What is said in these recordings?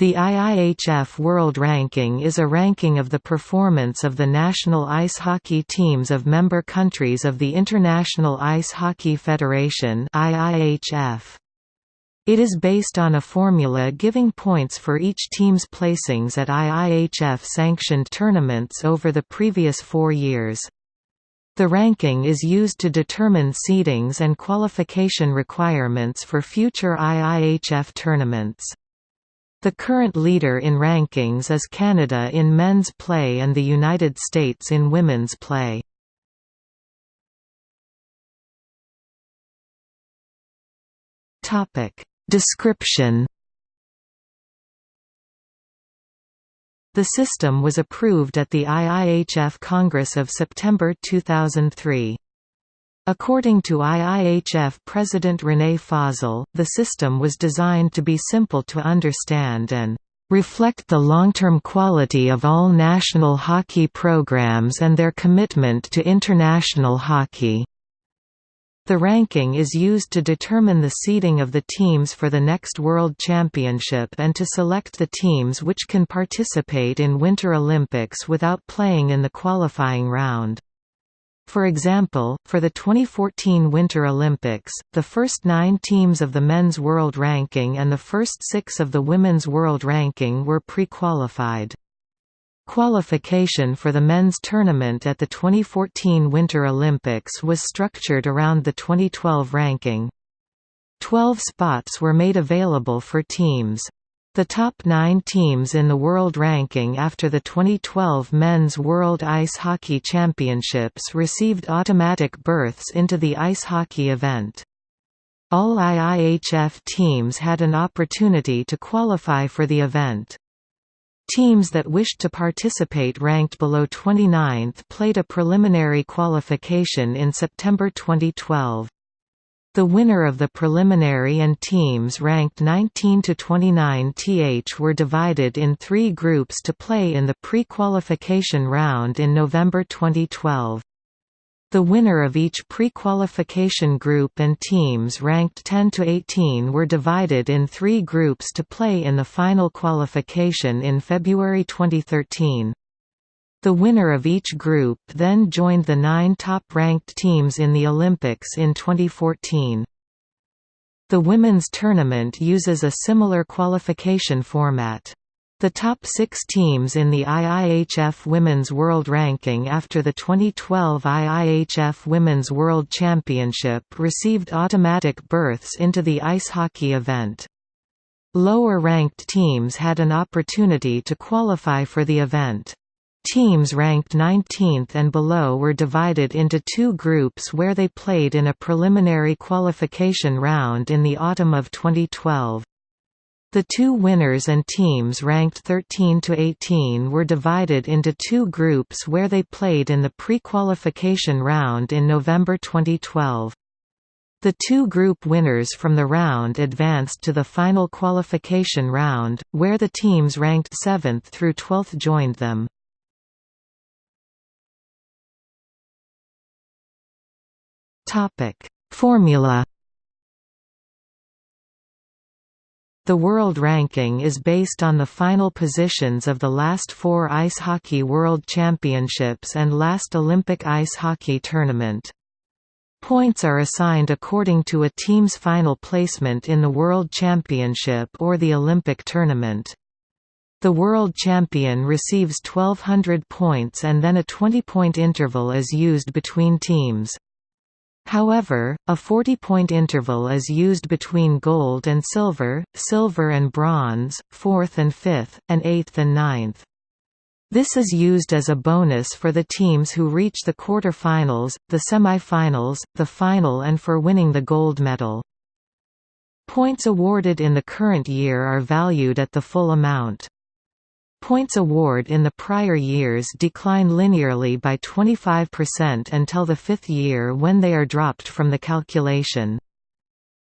The IIHF World Ranking is a ranking of the performance of the national ice hockey teams of member countries of the International Ice Hockey Federation IIHF. It is based on a formula giving points for each team's placings at IIHF-sanctioned tournaments over the previous four years. The ranking is used to determine seedings and qualification requirements for future IIHF tournaments. The current leader in rankings is Canada in men's play and the United States in women's play. Topic: Description The system was approved at the IIHF Congress of September 2003. According to IIHF President René Fasel, the system was designed to be simple to understand and reflect the long-term quality of all national hockey programs and their commitment to international hockey. The ranking is used to determine the seeding of the teams for the next World Championship and to select the teams which can participate in Winter Olympics without playing in the qualifying round. For example, for the 2014 Winter Olympics, the first nine teams of the men's world ranking and the first six of the women's world ranking were pre-qualified. Qualification for the men's tournament at the 2014 Winter Olympics was structured around the 2012 ranking. Twelve spots were made available for teams. The top nine teams in the world ranking after the 2012 Men's World Ice Hockey Championships received automatic berths into the ice hockey event. All IIHF teams had an opportunity to qualify for the event. Teams that wished to participate ranked below 29th played a preliminary qualification in September 2012. The winner of the preliminary and teams ranked 19 to 29 th were divided in three groups to play in the pre-qualification round in November 2012. The winner of each pre-qualification group and teams ranked 10 to 18 were divided in three groups to play in the final qualification in February 2013. The winner of each group then joined the nine top-ranked teams in the Olympics in 2014. The women's tournament uses a similar qualification format. The top six teams in the IIHF Women's World Ranking after the 2012 IIHF Women's World Championship received automatic berths into the ice hockey event. Lower-ranked teams had an opportunity to qualify for the event. Teams ranked 19th and below were divided into two groups where they played in a preliminary qualification round in the autumn of 2012. The two winners and teams ranked 13 to 18 were divided into two groups where they played in the pre-qualification round in November 2012. The two group winners from the round advanced to the final qualification round, where the teams ranked 7th through 12th joined them. Topic: Formula. The world ranking is based on the final positions of the last four Ice Hockey World Championships and last Olympic Ice Hockey Tournament. Points are assigned according to a team's final placement in the World Championship or the Olympic tournament. The world champion receives 1200 points and then a 20-point interval is used between teams. However, a 40-point interval is used between gold and silver, silver and bronze, fourth and fifth, and eighth and ninth. This is used as a bonus for the teams who reach the quarter-finals, the semi-finals, the final and for winning the gold medal. Points awarded in the current year are valued at the full amount. Points award in the prior years decline linearly by 25% until the fifth year when they are dropped from the calculation.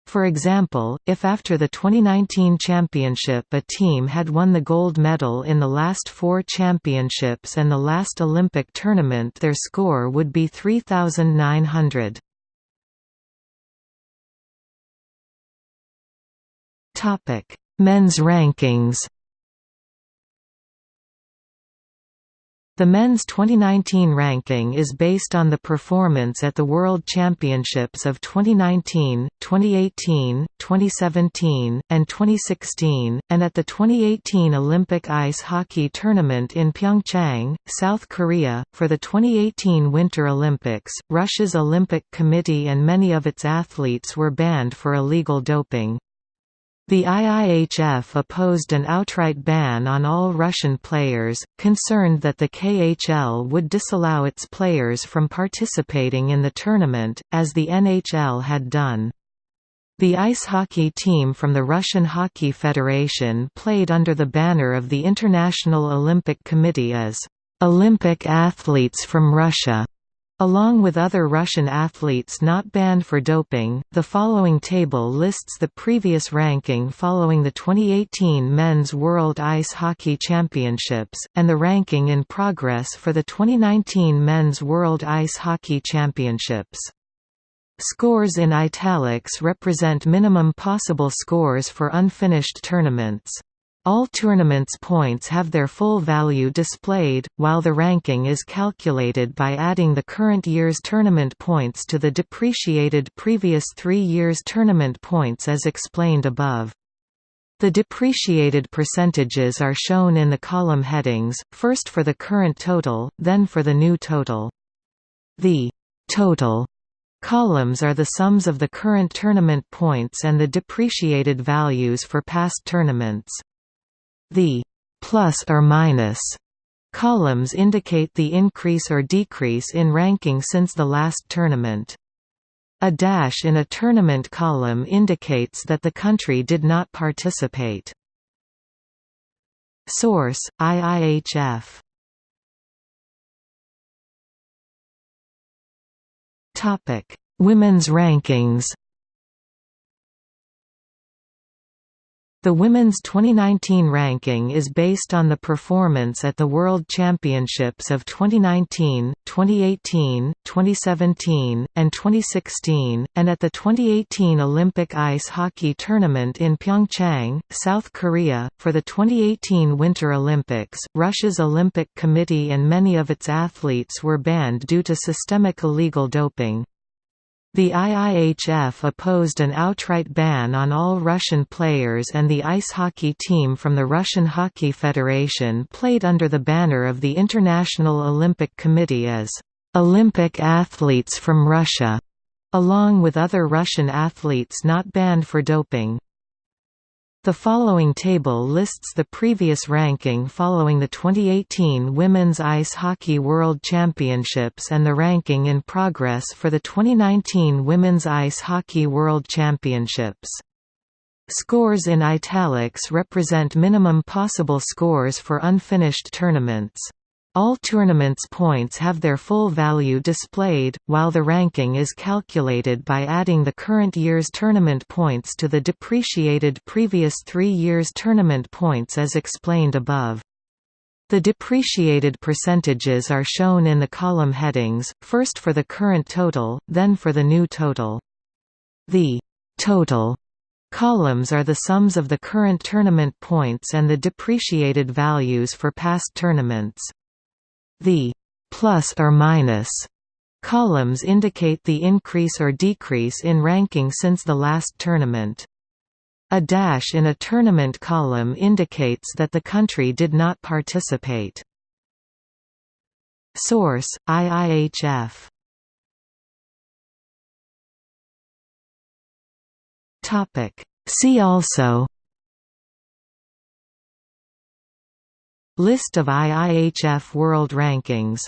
For example, if after the 2019 championship a team had won the gold medal in the last four championships and the last Olympic tournament their score would be 3,900. Men's rankings The men's 2019 ranking is based on the performance at the World Championships of 2019, 2018, 2017, and 2016, and at the 2018 Olympic Ice Hockey Tournament in Pyeongchang, South Korea. For the 2018 Winter Olympics, Russia's Olympic Committee and many of its athletes were banned for illegal doping. The IIHF opposed an outright ban on all Russian players, concerned that the KHL would disallow its players from participating in the tournament, as the NHL had done. The ice hockey team from the Russian Hockey Federation played under the banner of the International Olympic Committee as Olympic athletes from Russia. Along with other Russian athletes not banned for doping, the following table lists the previous ranking following the 2018 Men's World Ice Hockey Championships, and the ranking in progress for the 2019 Men's World Ice Hockey Championships. Scores in italics represent minimum possible scores for unfinished tournaments. All tournaments points have their full value displayed, while the ranking is calculated by adding the current year's tournament points to the depreciated previous three years' tournament points as explained above. The depreciated percentages are shown in the column headings, first for the current total, then for the new total. The total columns are the sums of the current tournament points and the depreciated values for past tournaments. The plus or minus columns indicate the increase or decrease in ranking since the last tournament. A dash in a tournament column indicates that the country did not participate. Source: IIHF. Topic: Women's rankings. The women's 2019 ranking is based on the performance at the World Championships of 2019, 2018, 2017, and 2016, and at the 2018 Olympic Ice Hockey Tournament in Pyeongchang, South Korea. For the 2018 Winter Olympics, Russia's Olympic Committee and many of its athletes were banned due to systemic illegal doping. The IIHF opposed an outright ban on all Russian players and the ice hockey team from the Russian Hockey Federation played under the banner of the International Olympic Committee as Olympic athletes from Russia, along with other Russian athletes not banned for doping. The following table lists the previous ranking following the 2018 Women's Ice Hockey World Championships and the ranking in progress for the 2019 Women's Ice Hockey World Championships. Scores in italics represent minimum possible scores for unfinished tournaments. All tournaments points have their full value displayed, while the ranking is calculated by adding the current year's tournament points to the depreciated previous three years' tournament points as explained above. The depreciated percentages are shown in the column headings, first for the current total, then for the new total. The total columns are the sums of the current tournament points and the depreciated values for past tournaments. The plus or minus columns indicate the increase or decrease in ranking since the last tournament. A dash in a tournament column indicates that the country did not participate. Source: IIHF. Topic: See also List of IIHF World Rankings